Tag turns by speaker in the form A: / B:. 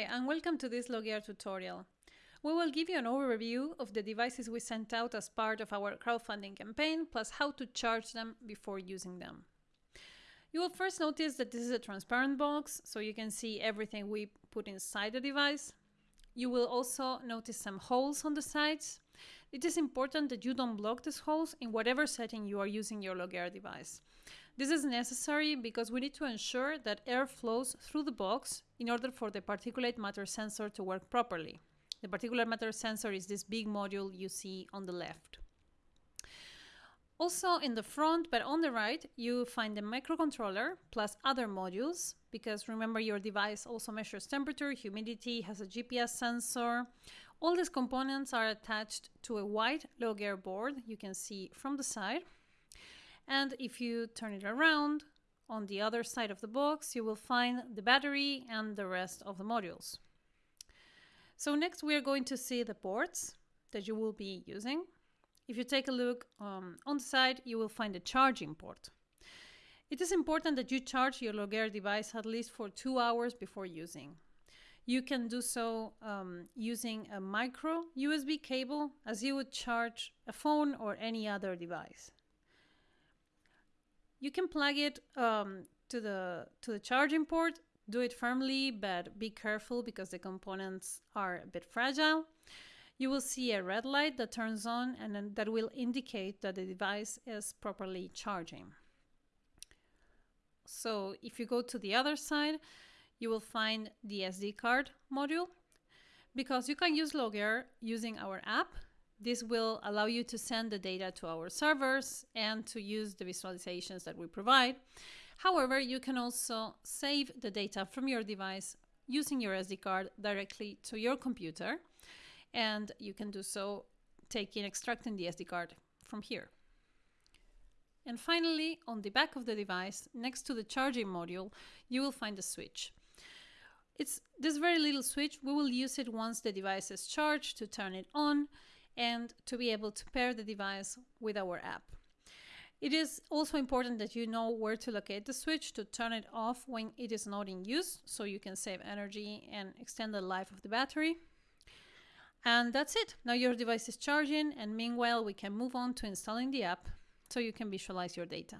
A: Hi, and welcome to this Logear tutorial. We will give you an overview of the devices we sent out as part of our crowdfunding campaign, plus how to charge them before using them. You will first notice that this is a transparent box, so you can see everything we put inside the device. You will also notice some holes on the sides. It is important that you don't block these holes in whatever setting you are using your Logear device. This is necessary because we need to ensure that air flows through the box in order for the particulate matter sensor to work properly. The particulate matter sensor is this big module you see on the left. Also in the front, but on the right, you find the microcontroller plus other modules, because remember your device also measures temperature, humidity, has a GPS sensor. All these components are attached to a white Logear board you can see from the side. And if you turn it around, on the other side of the box, you will find the battery and the rest of the modules. So next we are going to see the ports that you will be using. If you take a look um, on the side, you will find the charging port. It is important that you charge your Logear device at least for two hours before using. You can do so um, using a micro USB cable as you would charge a phone or any other device. You can plug it um, to the to the charging port. Do it firmly, but be careful because the components are a bit fragile. You will see a red light that turns on and that will indicate that the device is properly charging. So if you go to the other side, you will find the SD card module because you can use Logear using our app this will allow you to send the data to our servers and to use the visualizations that we provide. However, you can also save the data from your device using your SD card directly to your computer. And you can do so taking extracting the SD card from here. And finally, on the back of the device, next to the charging module, you will find a switch. It's this very little switch. We will use it once the device is charged to turn it on and to be able to pair the device with our app. It is also important that you know where to locate the switch to turn it off when it is not in use so you can save energy and extend the life of the battery. And that's it. Now your device is charging and meanwhile we can move on to installing the app so you can visualize your data.